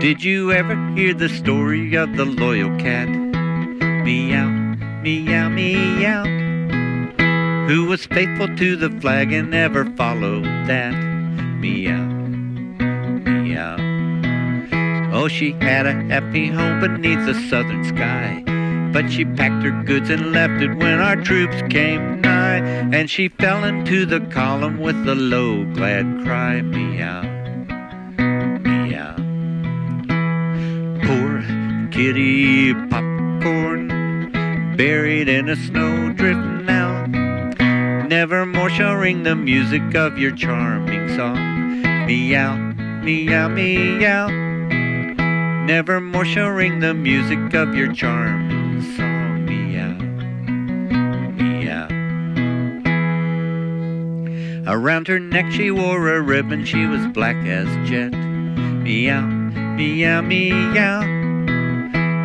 Did you ever hear the story of the loyal cat? Meow, meow, meow. Who was faithful to the flag and never followed that? Meow, meow. Oh, she had a happy home beneath the southern sky. But she packed her goods and left it when our troops came nigh. And she fell into the column with a low, glad cry. Meow, kitty popcorn, buried in a snowdrift now. Never more shall ring the music of your charming song. Meow, meow, meow. Never more shall ring the music of your charming song. Meow, meow. Around her neck she wore a ribbon, she was black as jet. Meow, meow, meow.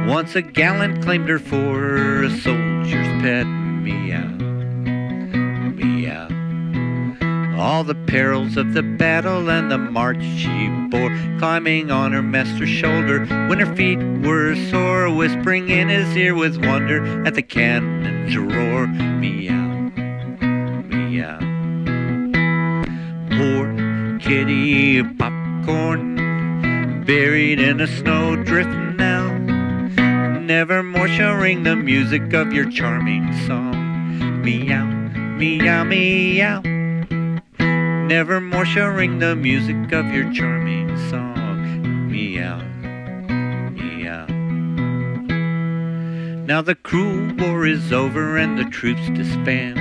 Once a gallant claimed her for a soldier's pet. Meow, meow. All the perils of the battle and the march she bore, climbing on her master's shoulder when her feet were sore, whispering in his ear with wonder at the cannon's roar. Meow, meow. Poor kitty popcorn, buried in a snowdrift now. Never more shall ring the music of your charming song. Meow, meow, meow. Never more shall ring the music of your charming song. Meow, meow. Now the cruel war is over and the troops disband.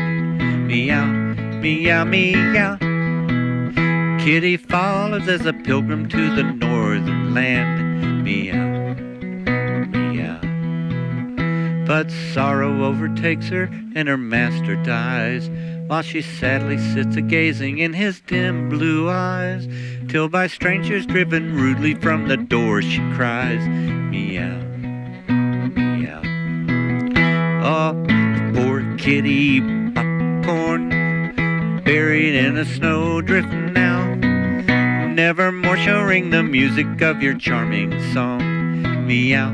Meow, meow, meow. Kitty follows as a pilgrim to the northern land. Meow. But sorrow overtakes her and her master dies while she sadly sits a gazing in his dim blue eyes, till by strangers driven rudely from the door she cries, Meow, meow. Oh, poor kitty popcorn, buried in a snowdrift now. Never more shall ring the music of your charming song. Meow,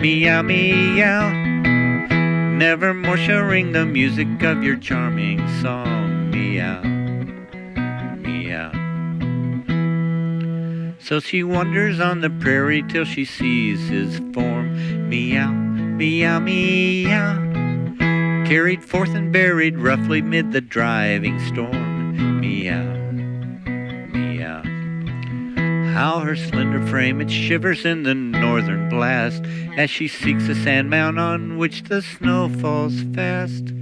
meow, meow. Never more shall ring the music of your charming song. Meow, meow. So she wanders on the prairie till she sees his form. Meow, meow, meow. Carried forth and buried roughly mid the driving storm. Meow. How her slender frame it shivers in the northern blast as she seeks a sand mound on which the snow falls fast.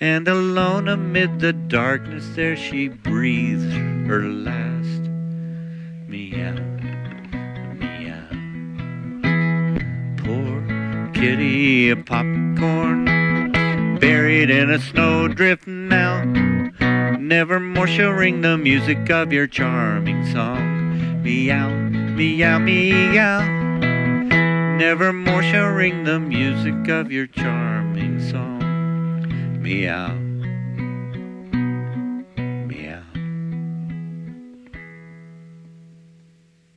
And alone amid the darkness there she breathes her last. Meow, meow. Poor kitty a popcorn, buried in a snowdrift now. Never more shall ring the music of your charming song. Meow, meow, meow. Never more shall ring the music of your charming song. Meow.